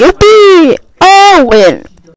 Yippee! Oh, win!